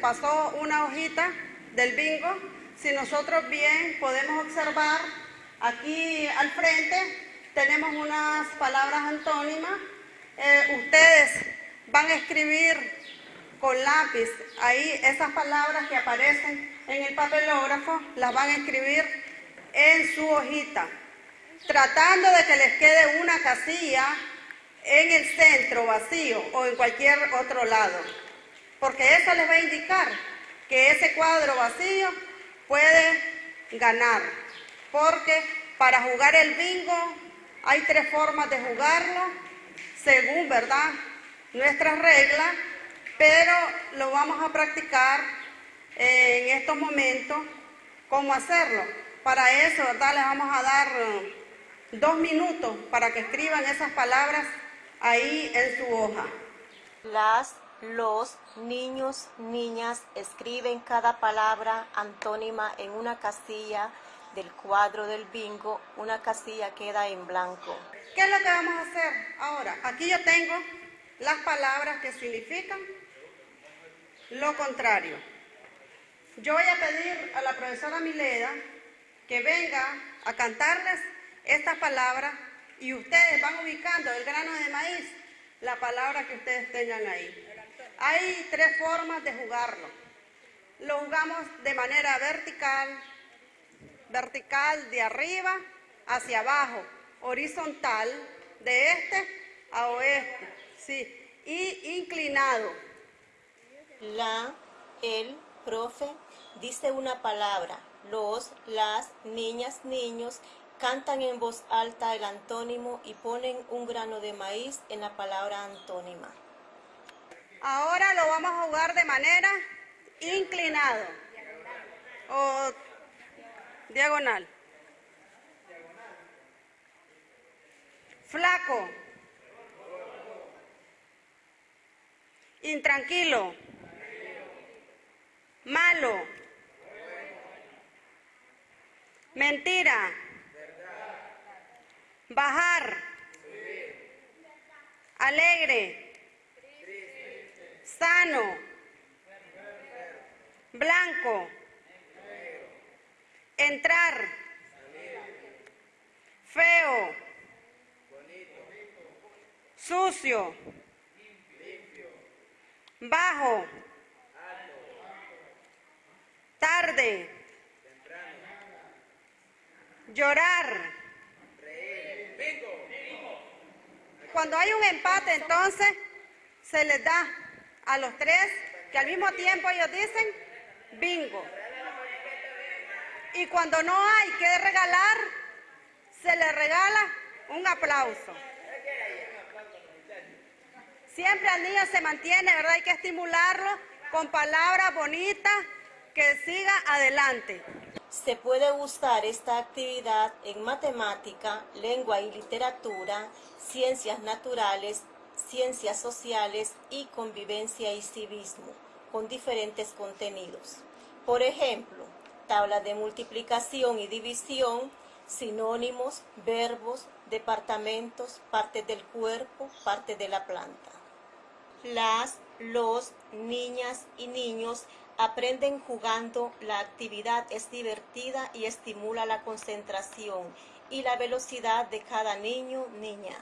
pasó una hojita del bingo. Si nosotros bien podemos observar, aquí al frente tenemos unas palabras antónimas. Eh, ustedes van a escribir con lápiz ahí esas palabras que aparecen en el papelógrafo, las van a escribir en su hojita, tratando de que les quede una casilla en el centro vacío o en cualquier otro lado, porque eso les va a indicar que ese cuadro vacío puede ganar, porque para jugar el bingo hay tres formas de jugarlo, según, ¿verdad?, nuestras reglas, pero lo vamos a practicar en estos momentos, cómo hacerlo. Para eso, ¿verdad?, les vamos a dar eh, dos minutos para que escriban esas palabras ahí en su hoja. Las, los, niños, niñas escriben cada palabra antónima en una casilla del cuadro del bingo, una casilla queda en blanco. ¿Qué es lo que vamos a hacer ahora? Aquí yo tengo las palabras que significan lo contrario. Yo voy a pedir a la profesora Mileda que venga a cantarles estas palabras y ustedes van ubicando el grano de maíz, la palabra que ustedes tengan ahí. Hay tres formas de jugarlo. Lo jugamos de manera vertical, vertical de arriba hacia abajo, horizontal de este a oeste, sí, y inclinado. La, el, profe, dice una palabra. Los, las, niñas, niños cantan en voz alta el antónimo y ponen un grano de maíz en la palabra antónima. Ahora lo vamos a jugar de manera inclinado o diagonal. Flaco. Intranquilo. Malo. Mentira. Bajar. Alegre. Sano. Blanco. Entrar. Feo. Sucio. Bajo. Tarde. Llorar. Cuando hay un empate, entonces se les da a los tres que al mismo tiempo ellos dicen bingo. Y cuando no hay que regalar, se les regala un aplauso. Siempre al niño se mantiene, ¿verdad? Hay que estimularlo con palabras bonitas que siga adelante. Se puede usar esta actividad en matemática, lengua y literatura, ciencias naturales, ciencias sociales y convivencia y civismo, con diferentes contenidos. Por ejemplo, tabla de multiplicación y división, sinónimos, verbos, departamentos, partes del cuerpo, parte de la planta. Las, los, niñas y niños aprenden jugando, la actividad es divertida y estimula la concentración y la velocidad de cada niño, niña.